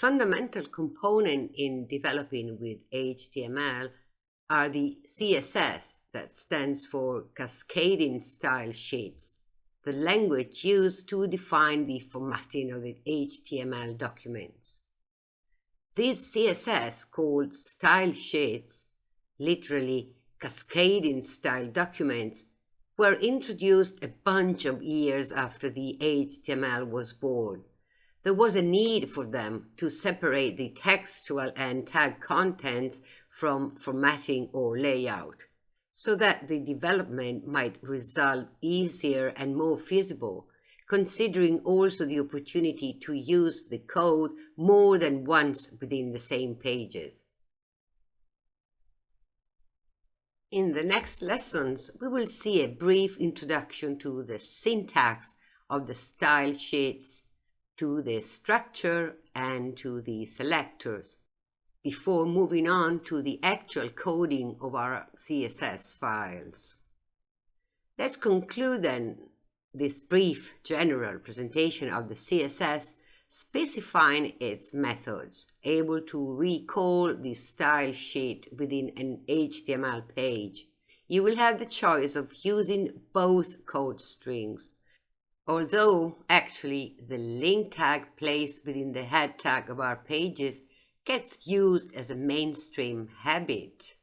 fundamental component in developing with HTML are the CSS, that stands for Cascading Style Sheets, the language used to define the formatting of the HTML documents. These CSS, called style sheets, literally cascading style documents, were introduced a bunch of years after the HTML was born. There was a need for them to separate the textual and tag contents from formatting or layout so that the development might result easier and more feasible, considering also the opportunity to use the code more than once within the same pages. In the next lessons, we will see a brief introduction to the syntax of the style sheets, to the structure, and to the selectors, before moving on to the actual coding of our CSS files. Let's conclude then this brief general presentation of the CSS specifying its methods, able to recall the style sheet within an HTML page. You will have the choice of using both code strings, although actually the link tag placed within the head tag of our pages gets used as a mainstream habit.